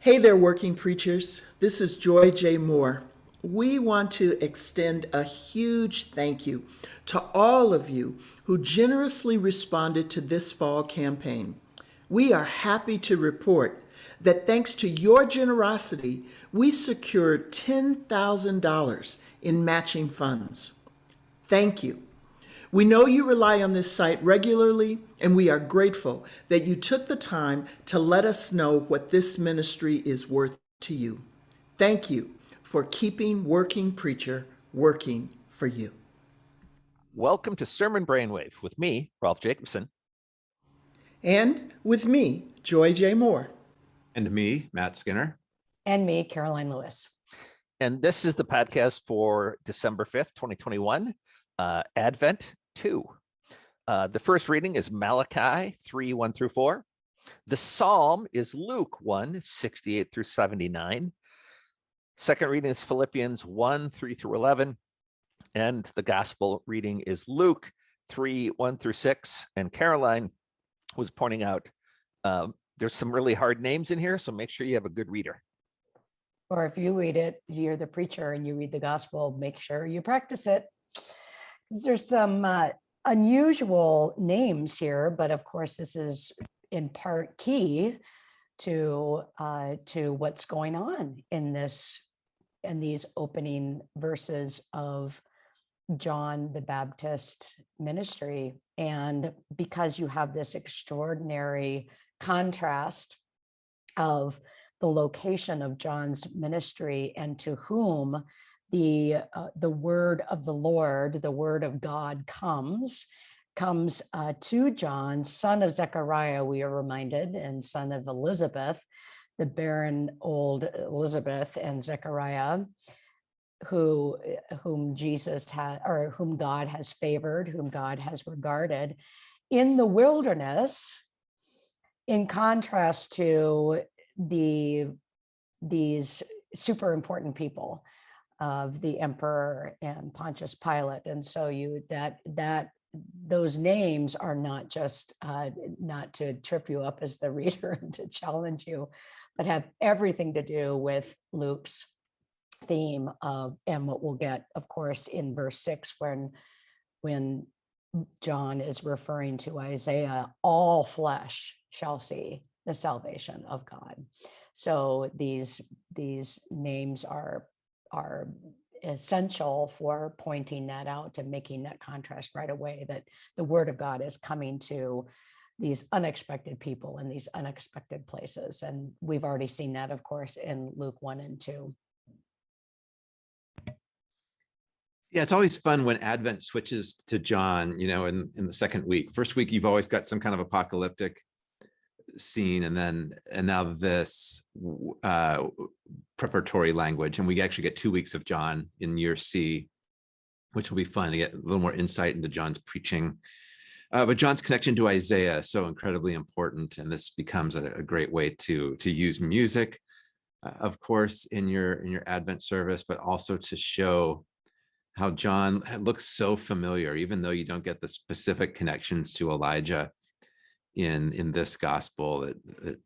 Hey there, working preachers. This is Joy J. Moore. We want to extend a huge thank you to all of you who generously responded to this fall campaign. We are happy to report that thanks to your generosity, we secured $10,000 in matching funds. Thank you. We know you rely on this site regularly, and we are grateful that you took the time to let us know what this ministry is worth to you. Thank you for keeping Working Preacher working for you. Welcome to Sermon Brainwave with me, Rolf Jacobson. And with me, Joy J. Moore. And me, Matt Skinner. And me, Karoline Lewis. And this is the podcast for December 5th, 2021, uh, Advent 2. Uh, the first reading is Malachi 3, 1 through 4. The Psalm is Luke 1, 68 through 79. Second reading is Philippians 1, 3 through 11. And the gospel reading is Luke 3, 1 through 6. And Karoline was pointing out um, there's some really hard names in here, so make sure you have a good reader. Or if you read it, you're the preacher and you read the gospel, make sure you practice it. There's some uh, unusual names here, but of course this is in part key to uh, to what's going on in this in these opening verses of John the Baptist ministry. And because you have this extraordinary contrast of the location of John's ministry and to whom the uh, the word of the Lord, the word of God comes, comes uh, to John, son of Zechariah, we are reminded, and son of Elizabeth, the barren old Elizabeth and Zechariah, who whom Jesus had or whom God has favored, whom God has regarded in the wilderness, in contrast to the these super important people of the emperor and Pontius Pilate. And so you that that those names are not just uh, not to trip you up as the reader and to challenge you, but have everything to do with Luke's theme of and what we'll get, of course, in verse six when when John is referring to Isaiah, all flesh shall see the salvation of God. So these these names are are essential for pointing that out and making that contrast right away that the word of God is coming to these unexpected people in these unexpected places. And we've already seen that, of course, in Luke 1 and 2. Yeah, it's always fun when Advent switches to John, you know, in, in the second week. First week, you've always got some kind of apocalyptic scene and then and now this uh preparatory language and we actually get two weeks of john in year c which will be fun to get a little more insight into john's preaching. Uh, but john's connection to isaiah is so incredibly important and this becomes a, a great way to to use music uh, of course in your in your advent service but also to show how john looks so familiar even though you don't get the specific connections to elijah in in this gospel that, that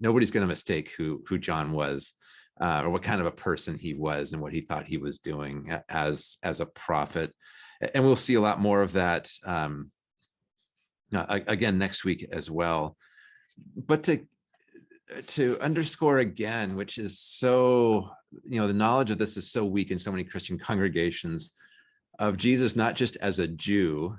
nobody's going to mistake who who John was uh, or what kind of a person he was and what he thought he was doing as as a prophet. And we'll see a lot more of that um, uh, again next week as well. But to to underscore again, which is so, you know, the knowledge of this is so weak in so many Christian congregations of Jesus, not just as a Jew,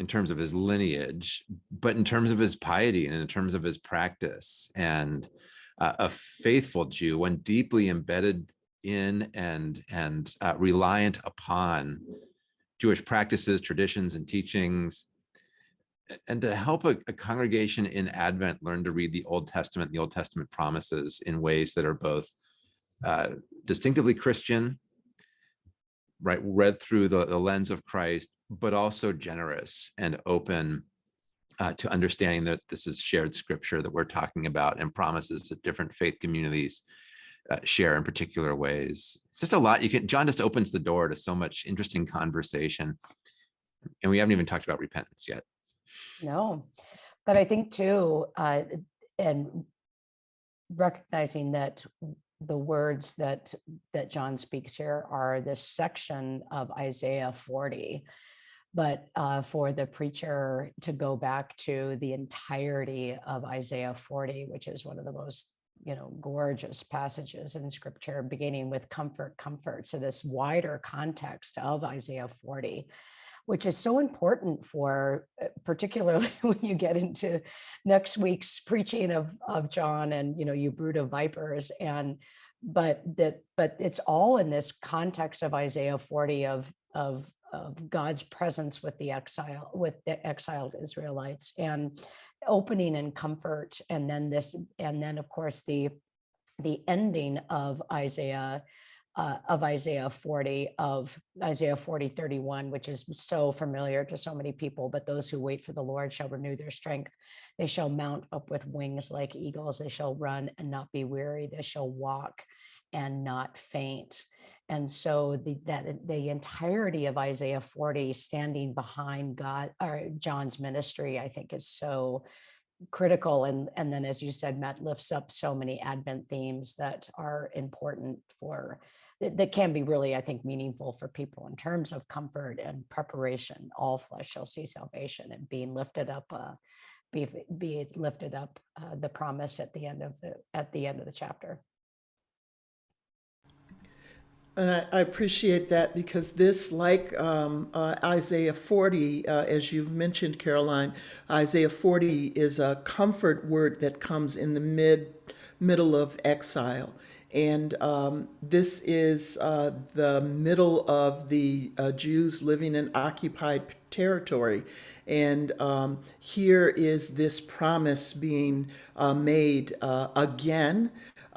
in terms of his lineage, but in terms of his piety and in terms of his practice and uh, a faithful Jew, one deeply embedded in and and uh, reliant upon Jewish practices, traditions, and teachings, and to help a, a, congregation in Advent learn to read the Old Testament, the Old Testament promises in ways that are both uh, distinctively Christian, right, read through the, the lens of Christ, but also generous and open uh, to understanding that this is shared scripture that we're talking about and promises that different faith communities uh, share in particular ways. It's just a lot. You can John just opens the door to so much interesting conversation, and we haven't even talked about repentance yet. No, but I think too, uh, and recognizing that the words that that John speaks here are this section of Isaiah 40. But uh, for the preacher to go back to the entirety of Isaiah 40, which is one of the most you know gorgeous passages in scripture beginning with comfort comfort so this wider context of isaiah 40 which is so important for uh, particularly when you get into next week's preaching of of John and you know you brood of vipers and but that but it's all in this context of Isaiah 40 of of of God's presence with the exile with the exiled Israelites and opening and comfort and then this and then of course the the ending of Isaiah uh, of Isaiah 40 of Isaiah 40 31 which is so familiar to so many people but those who wait for the Lord shall renew their strength. They shall mount up with wings like eagles. They shall run and not be weary. They shall walk and not faint and so the that the entirety of Isaiah 40 standing behind God or John's ministry, I think is so critical. And, and then as you said, Matt lifts up so many Advent themes that are important for that can be really, I think, meaningful for people in terms of comfort and preparation. All flesh shall see salvation and being lifted up, uh, be, be lifted up, uh, the promise at the end of the at the end of the chapter. And I, I appreciate that because this, like um, uh, Isaiah 40, uh, as you've mentioned, Karoline, Isaiah 40 is a comfort word that comes in the mid middle of exile. And um, this is uh, the middle of the uh, Jews living in occupied territory. And um, here is this promise being uh, made uh, again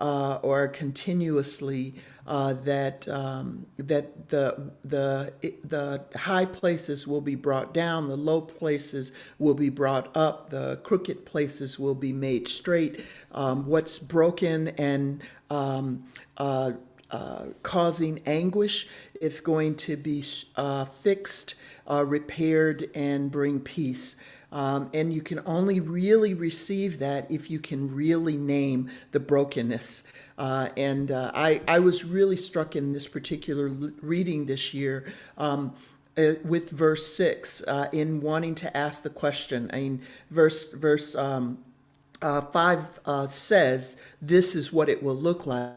uh, or continuously uh, that um, that the the the high places will be brought down, the low places will be brought up, the crooked places will be made straight. Um, what's broken and um, uh, uh, causing anguish is going to be uh, fixed, uh, repaired, and bring peace. Um, and you can only really receive that if you can really name the brokenness. Uh, and uh, I, I was really struck in this particular reading this year um, uh, with verse six uh, in wanting to ask the question. I mean, verse verse um, uh, five uh, says, "This is what it will look like,"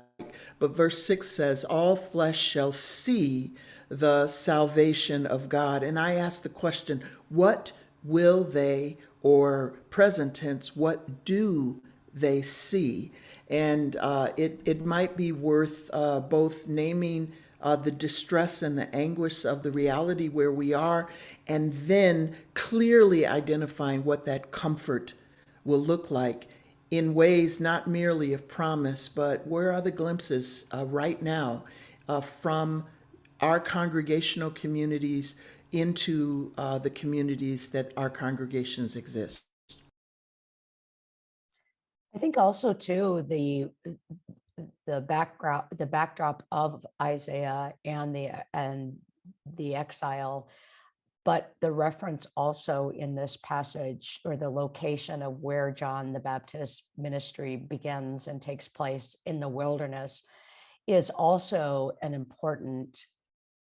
but verse six says, "All flesh shall see the salvation of God." And I ask the question, what will they, or present tense, what do they see? And uh, it, it might be worth uh, both naming uh, the distress and the anguish of the reality where we are, and then clearly identifying what that comfort will look like in ways not merely of promise, but where are the glimpses uh, right now uh, from our congregational communities into uh, the communities that our congregations exist. I think also too, the the background, the backdrop of Isaiah and the and the exile, but the reference also in this passage or the location of where John the Baptist ministry begins and takes place in the wilderness is also an important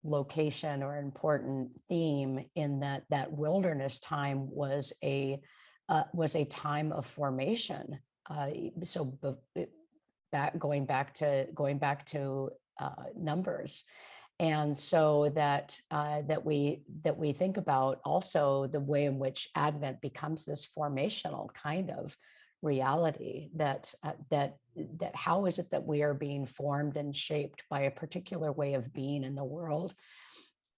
location or important theme in that that wilderness time was a uh, was a time of formation. Uh, so back going back to going back to uh, numbers. And so that uh, that we that we think about also the way in which advent becomes this formational kind of reality that uh, that that how is it that we are being formed and shaped by a particular way of being in the world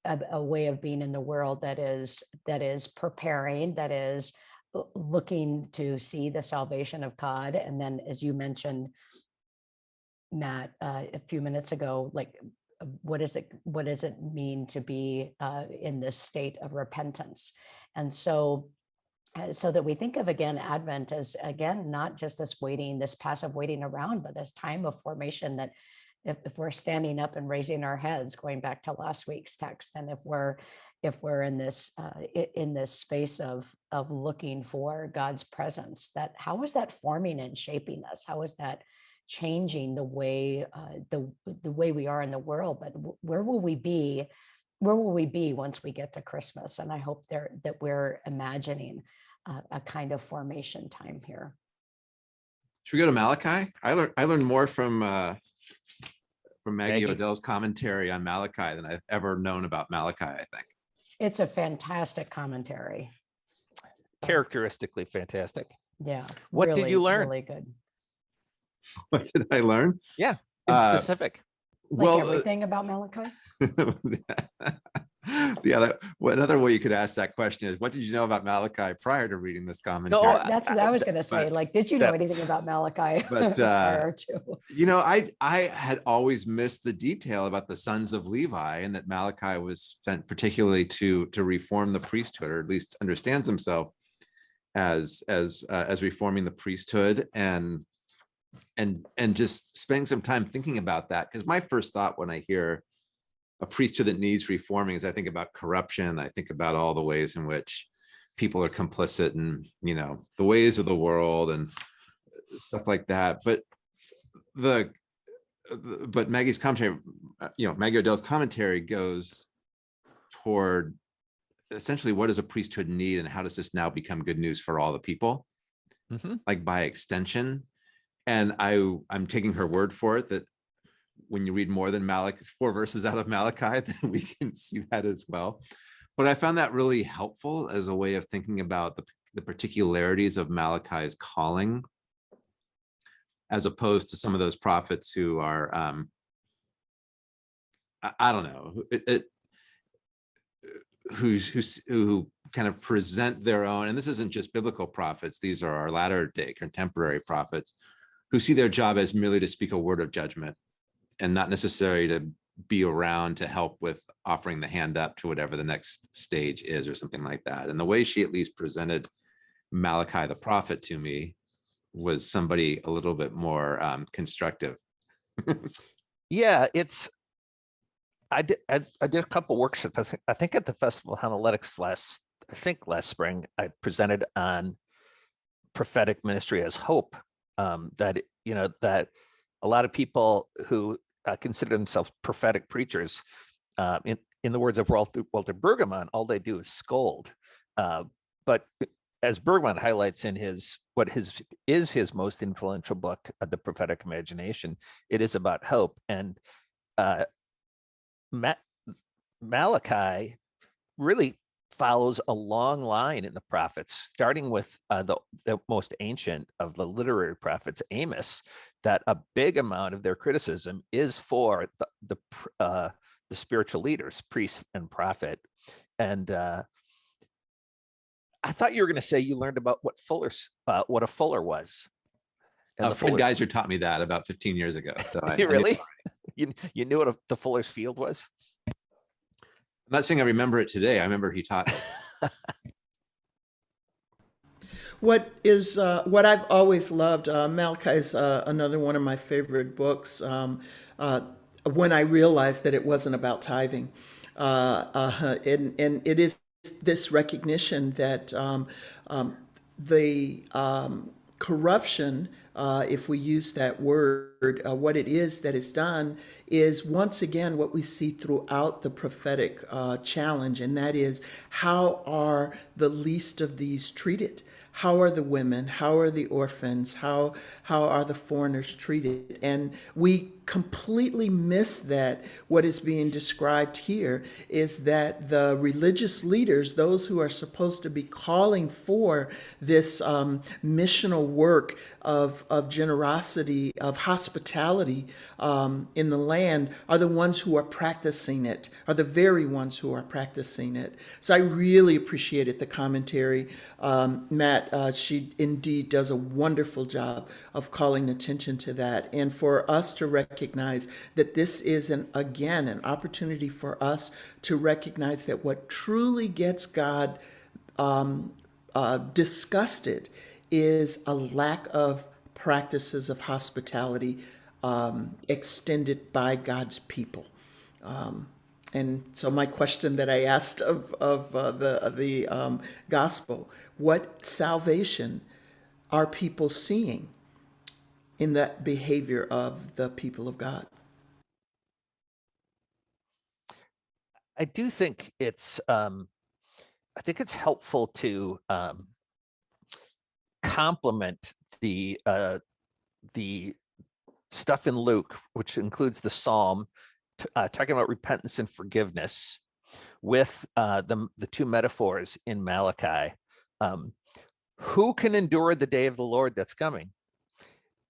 a, a way of being in the world that is that is preparing that is looking to see the salvation of God. And then, as you mentioned, Matt, uh, a few minutes ago, like what is it what does it mean to be uh, in this state of repentance and so so that we think of again advent as again not just this waiting this passive waiting around but this time of formation that if, if we're standing up and raising our heads going back to last week's text and if we're if we're in this uh, in this space of of looking for God's presence. That how is that forming and shaping us? How is that changing the way uh, the the way we are in the world? But where will we be? Where will we be once we get to Christmas? And I hope there that we're imagining a, a kind of formation time here. Should we go to Malachi? I learned, I learned more from, uh, from Maggie Maggie? Odell's commentary on Malachi than I've ever known about Malachi, I think. It's a fantastic commentary. Characteristically fantastic. Yeah. What did you learn? Really good. What did I learn? Yeah, In Uh, specific. Like Well, uh, everything about Malachi. the other, another way you could ask that question is, what did you know about Malachi prior to reading this commentary? No, That's what I was gonna say. but Like, did you know anything about Malachi? But, uh, prior to? You know, I, I had always missed the detail about the sons of Levi and that Malachi was sent particularly to, to reform the priesthood, or at least understands himself as, as, uh, as reforming the priesthood and, and, and just spending some time thinking about that. Because my first thought when I hear a priesthood that needs reforming is I think about corruption. I think about all the ways in which people are complicit in, you know, the ways of the world and stuff like that. But the, the- but Maggie's commentary, uh, you know, Maggie Odell's commentary goes toward essentially what does a priesthood need and how does this now become good news for all the people? Mhm. Like by extension. And I, I'm taking her word for it that when you read more than Malachi, four verses out of Malachi, then we can see that as well. But I found that really helpful as a way of thinking about the, the particularities of Malachi's calling as opposed to some of those prophets who are um I, I don't know, it, it, who's, who's, who kind of present their own and this isn't just biblical prophets these are our latter day contemporary prophets who see their job as merely to speak a word of judgment and not necessarily to be around to help with offering the hand up to whatever the next stage is or something like that and the way she at least presented malachi the prophet to me was somebody a little bit more um, constructive. Yeah, it's. I did. I, I did a couple workshops. I think, at the Festival of Homiletics last. I think last spring I presented on prophetic ministry as hope. Um, that you know that a lot of people who uh, consider themselves prophetic preachers, uh, in in the words of Walter, Walter Brueggemann, all they do is scold. Uh, but as Brueggemann highlights in his what his is his most influential book, uh, The Prophetic Imagination, it is about hope. And uh, Ma- Malachi really follows a long line in the prophets, starting with uh, the, the most ancient of the literary prophets, Amos, that a big amount of their criticism is for the the, uh, the spiritual leaders, priest and prophet. And uh, I thought you were going to say you learned about what Fuller's, uh, what a Fuller was. And Uh, Fred Fullers- Gaiser taught me that about 15 years ago. So I, I You really? You, you knew what a, the Fuller's Field was? I'm not saying I remember it today. I remember he taught. What is uh, what I've always loved? Uh, Malachi is uh, another one of my favorite books. Um, uh, when I realized that it wasn't about tithing, uh, uh, and and it is this recognition that um, um, the um, corruption, uh, if we use that word, what it is that is done is once again what we see throughout the prophetic challenge, and that is how are the least of these treated? How are the women? How are the orphans? How how are the foreigners treated? And we completely miss that what is being described here is that the religious leaders, those who are supposed to be calling for this um, missional work of, of generosity, of hospitality um, in the land, are the ones who are practicing it, are the very ones who are practicing it. So I really appreciated the commentary. Um, Matt, uh, she indeed does a wonderful job of calling attention to that. And for us to recognize that this is, an, again, an opportunity for us to recognize that what truly gets God um, uh, disgusted is a lack of practices of hospitality um, extended by God's people. Um, and so my question that I asked of, of uh, the, of the um, gospel, what salvation are people seeing in that behavior of the people of God? I do think it's, um, I think it's helpful to, um, complement the, uh, the stuff in Luke, which includes the Psalm, uh, talking about repentance and forgiveness with, uh, the, the two metaphors in Malachi. Um, who can endure the day of the Lord that's coming?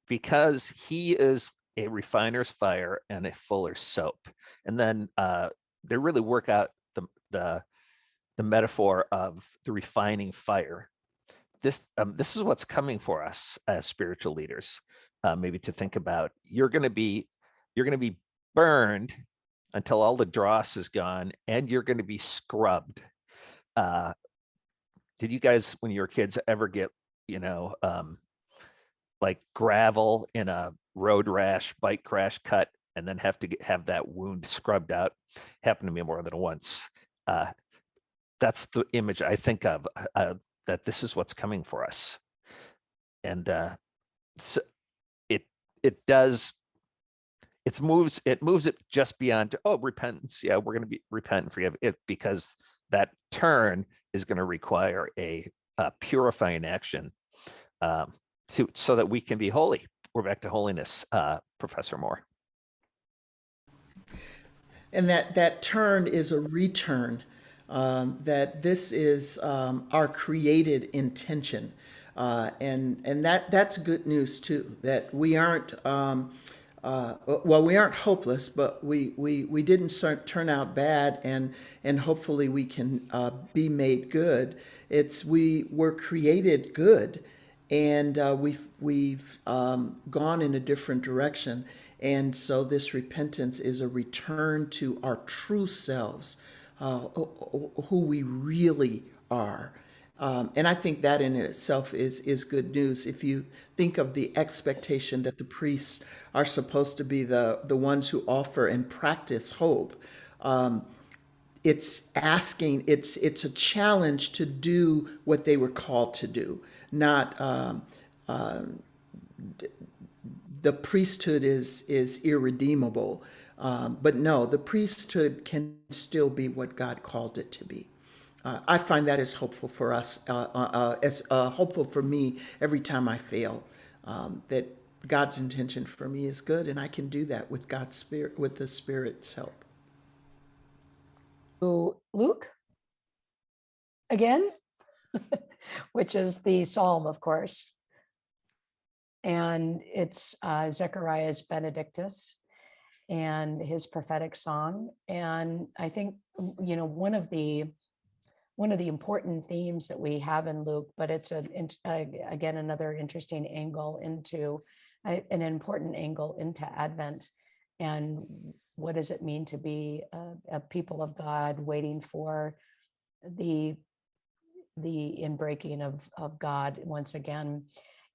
Because he is a refiner's fire and a fuller's soap. And then, uh, they really work out the the the metaphor of the refining fire. This um, this is what's coming for us as spiritual leaders. Uh, maybe to think about. You're going to be you're going to be burned until all the dross is gone, and you're going to be scrubbed. Uh, did you guys, when you were kids, ever get you know um, like gravel in a road rash, bike crash cut, and then have to get, have that wound scrubbed out? happened to me more than once. Uh, that's the image I think of, uh, that this is what's coming for us. And uh, so it it does, it moves, it moves it just beyond, oh, repentance. Yeah, we're going to be repent and forgive it because that turn is going to require a, a purifying action um, to, so that we can be holy. We're back to holiness, uh, Professor Moore. And that, that turn is a return, um, that this is um, our created intention. Uh, and and that, that's good news too, that we aren't, um, uh, well, we aren't hopeless, but we, we, we didn't cer- turn out bad and, and hopefully we can uh, be made good. It's we were created good and uh, we've, we've um, gone in a different direction. And so this repentance is a return to our true selves, uh, who we really are. Um, and I think that in itself is, is good news. If you think of the expectation that the priests are supposed to be the, the ones who offer and practice hope, um, it's asking, it's, it's a challenge to do what they were called to do, not um, um, the priesthood is is irredeemable. Um, but no, the priesthood can still be what God called it to be. Uh, I find that is hopeful for us, uh, uh, uh as uh, hopeful for me every time I fail. Um, that God's intention for me is good, and I can do that with God's spirit, with the Spirit's help. Luke again, which is the Psalm, of course and it's uh, Zechariah's Benedictus and his prophetic song. And I think you know one of the one of the important themes that we have in Luke, but it's a, a again another interesting angle into an important angle into Advent and what does it mean to be a, a people of God waiting for the the inbreaking of of God once again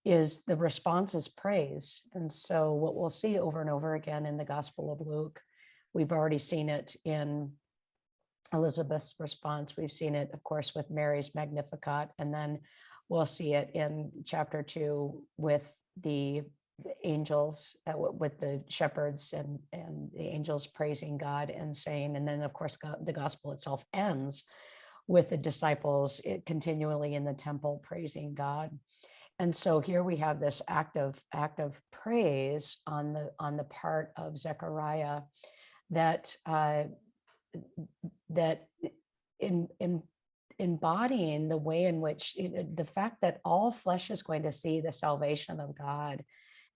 is the response is praise. And so what we'll see over and over again in the Gospel of Luke, we've already seen it in Elizabeth's response. We've seen it, of course, with Mary's Magnificat, and then we'll see it in chapter two with the angels, uh, with the shepherds and, and the angels praising God and saying, and then of course the gospel itself ends with the disciples it continually in the temple praising God. And so here we have this act of act of praise on the on the part of Zechariah that uh, that in in embodying the way in which you know, the fact that all flesh is going to see the salvation of God.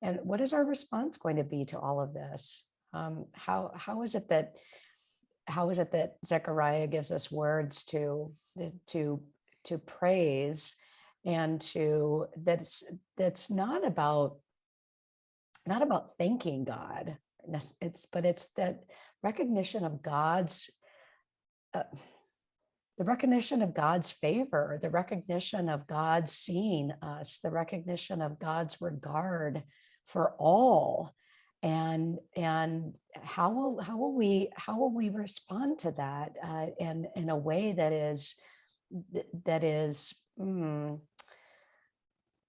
And what is our response going to be to all of this? Um, how how is it that how is it that Zechariah gives us words to to to praise and to that's that's not about not about thanking god it's but it's that recognition of god's uh, the recognition of god's favor the recognition of god seeing us the recognition of god's regard for all and and how will how will we how will we respond to that uh, in in a way that is that is mm,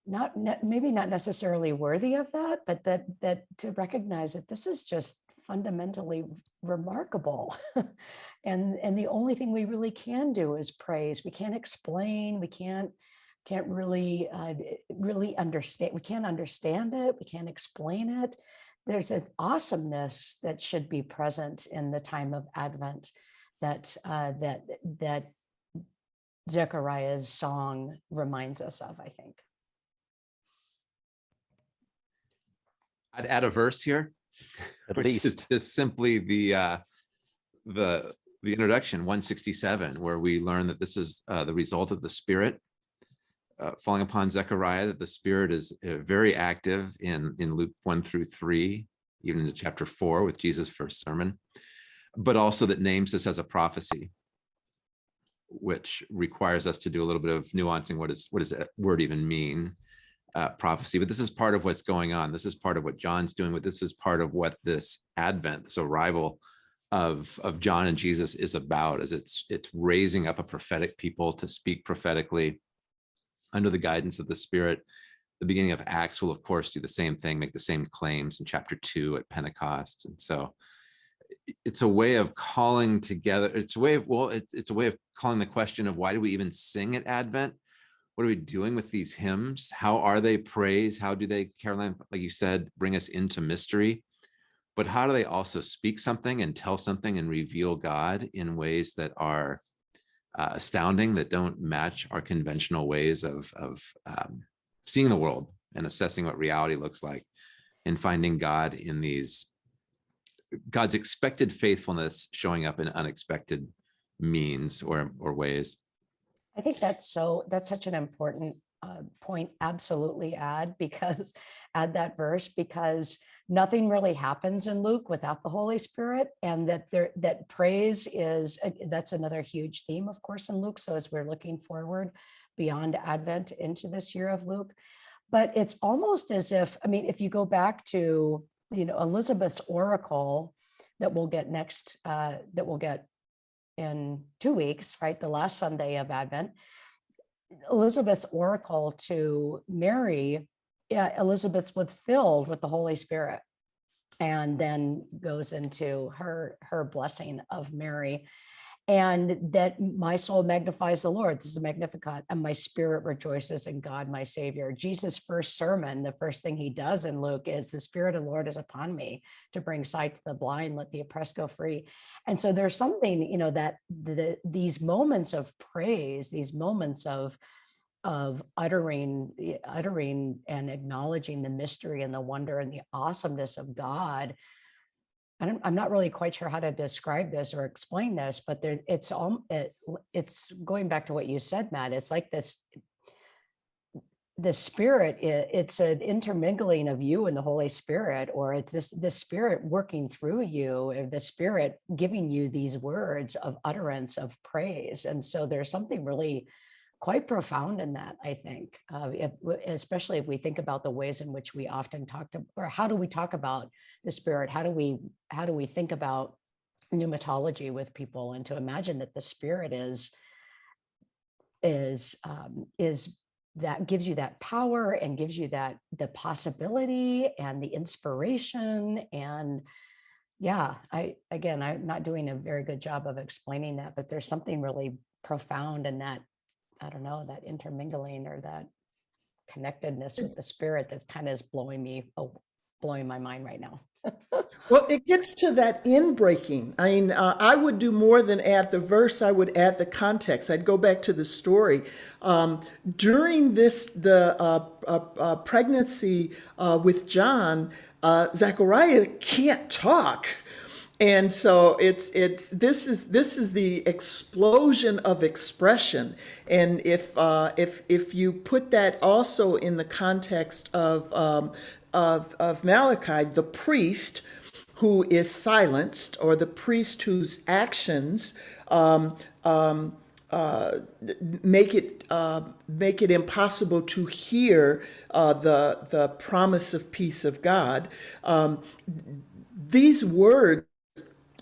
not ne- maybe not necessarily worthy of that, but that that to recognize that this is just fundamentally remarkable. And and the only thing we really can do is praise. We can't explain. We can't can't really uh, really understand we can't understand it. We can't explain it there's an awesomeness that should be present in the time of advent that uh, that that zechariah's song reminds us of i think I'd add a verse here. At which is. Just simply the, uh, the, the introduction, one sixty-seven, where we learn that this is, uh, the result of the Spirit. Uh, falling upon Zechariah, that the Spirit is uh, very active in, in Luke one through three, even into chapter four with Jesus' first sermon. But also that names this as a prophecy. Which requires us to do a little bit of nuancing. What is, what does that word even mean? uh, prophecy, but this is part of what's going on. This is part of what John's doing, but this is part of what this advent, this arrival of, of John and Jesus is about, as it's, it's raising up a prophetic people to speak prophetically under the guidance of the Spirit. The beginning of Acts will, of course, do the same thing, make the same claims in chapter two at Pentecost. And so it's a way of calling together, it's a way of, well, it's, it's a way of calling the question of why do we even sing at Advent? what are we doing with these hymns? How are they praised? How do they, Karoline, like you said, bring us into mystery? But how do they also speak something and tell something and reveal God in ways that are uh, astounding, that don't match our conventional ways of, of um, seeing the world and assessing what reality looks like and finding God in these, God's expected faithfulness showing up in unexpected means or, or ways. I think that's so, that's such an important uh, point. Absolutely add because add that verse because nothing really happens in Luke without the Holy Spirit and that there that praise is uh, that's another huge theme of course in Luke so as we're looking forward beyond advent into this year of Luke but it's almost as if I mean if you go back to you know Elizabeth's oracle that we'll get next uh, that we'll get in two weeks, right? The last Sunday of Advent, Elizabeth's oracle to Mary, yeah, Elizabeth was filled with the Holy Spirit and then goes into her her blessing of Mary and that my soul magnifies the Lord. This is a Magnificat, and my spirit rejoices in God, my Savior. Jesus' first sermon, the first thing he does in Luke is the Spirit of the Lord is upon me to bring sight to the blind, let the oppressed go free. And so there's something, you know, that the, these moments of praise, these moments of of uttering eh, uttering and acknowledging the mystery and the wonder and the awesomeness of God I'm not really quite sure how to describe this or explain this, but there, it's all, it, it's going back to what you said, Matt. It's like this, the spirit, eh, it's an intermingling of you and the Holy Spirit, or it's this, the spirit working through you, or the spirit giving you these words of utterance of praise. And so there's something really quite profound in that, I think, uh, if, especially if we think about the ways in which we often talk to, or how do we talk about the spirit? How do we, how do we think about pneumatology with people and to imagine that the spirit is, is, um, is that gives you that power and gives you that the possibility and the inspiration and yeah i again i'm not doing a very good job of explaining that but there's something really profound in that I don't know, that intermingling or that connectedness with the spirit that's kind of is blowing me, oh, blowing my mind right now. Well, it gets to that inbreaking. I mean, uh, I would do more than add the verse. I would add the context. I'd go back to the story. Um, during this, the uh, uh, uh pregnancy uh, with John, uh, Zechariah can't talk and so it's it's this is this is the explosion of expression and if uh, if if you put that also in the context of um, of, of Malachi the priest who is silenced or the priest whose actions um, um, uh, make it uh, make it impossible to hear uh, the the promise of peace of God. Um, these words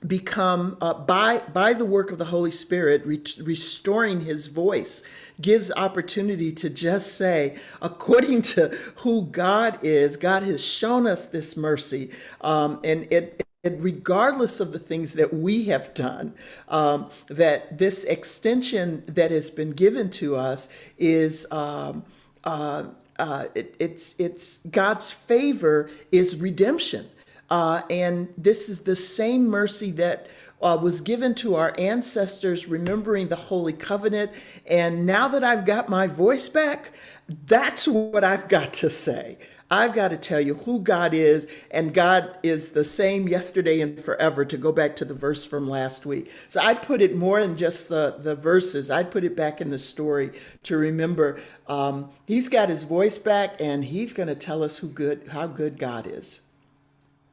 become uh, by by the work of the Holy Spirit re- restoring His voice gives opportunity to just say, according to who God is, God has shown us this mercy, um, and it. And regardless of the things that we have done, um, that this extension that has been given to us is um, uh, uh, it, it's it's God's favor is redemption. Uh, and this is the same mercy that uh, was given to our ancestors, remembering the Holy Covenant. And now that I've got my voice back, that's what I've got to say. I've got to tell you who God is, and God is the same yesterday and forever, to go back to the verse from last week. So I'd put it more than just the, the verses, I'd put it back in the story to remember um, He's got His voice back, and He's going to tell us who good, how good God is.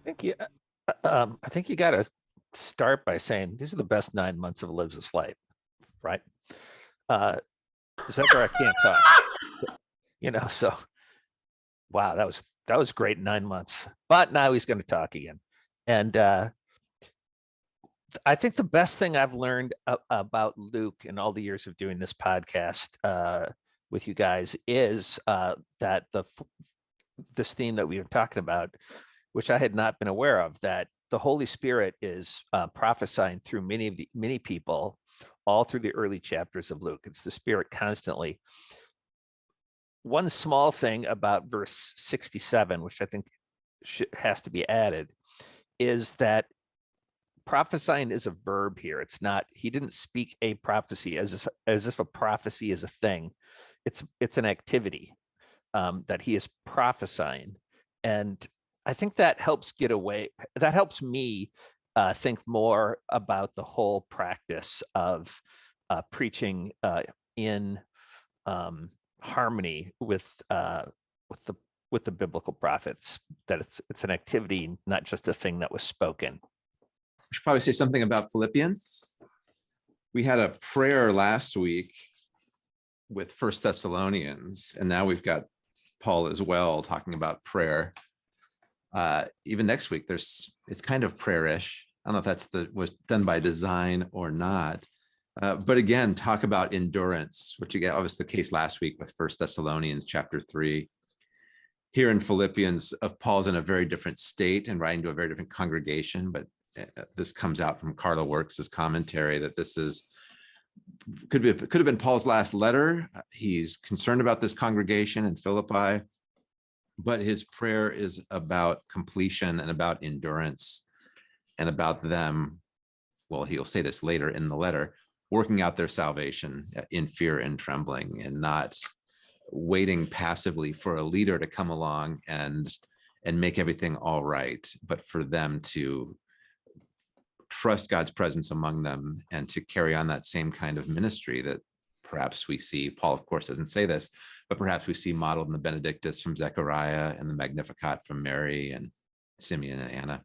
I think you, uh, um, I think you got to start by saying these are the best nine months of Liv's flight, right? Uh, December, I can't talk. You know, so wow, that was that was great nine months. But now he's going to talk again, and uh, I think the best thing I've learned about Luke in all the years of doing this podcast uh, with you guys is uh, that the this theme that we've been talking about which I had not been aware of, that the Holy Spirit is uh, prophesying through many of the many people all through the early chapters of Luke. It's the Spirit constantly. One small thing about verse 67, which I think has to be added, is that prophesying is a verb here. It's not, he didn't speak a prophecy as if, as if a prophecy is a thing. It's it's an activity um, that he is prophesying. And I think that helps get away, that helps me uh, think more about the whole practice of uh, preaching uh, in um, harmony with uh, with the with the biblical prophets. That it's it's an activity, not just a thing that was spoken. We should probably say something about Philippians. We had a prayer last week with First Thessalonians, and now we've got Paul as well talking about prayer. Uh, even next week, there's it's kind of prayer-ish. I don't know if that's the was done by design or not. Uh, but again, talk about endurance, which again, obviously the case last week with First Thessalonians chapter three. Here in Philippians, of Paul's in a very different state and writing to a very different congregation, but uh, this comes out from Carla Works' commentary that this is could be could have been Paul's last letter. Uh, He's concerned about this congregation in Philippi, but his prayer is about completion and about endurance and about them. Well, he'll say this later in the letter, working out their salvation uh, in fear and trembling and not waiting passively for a leader to come along and and make everything all right, but for them to trust God's presence among them and to carry on that same kind of ministry that perhaps we see, Paul of course doesn't say this, but perhaps we see modeled in the Benedictus from Zechariah and the Magnificat from Mary and Simeon and Anna.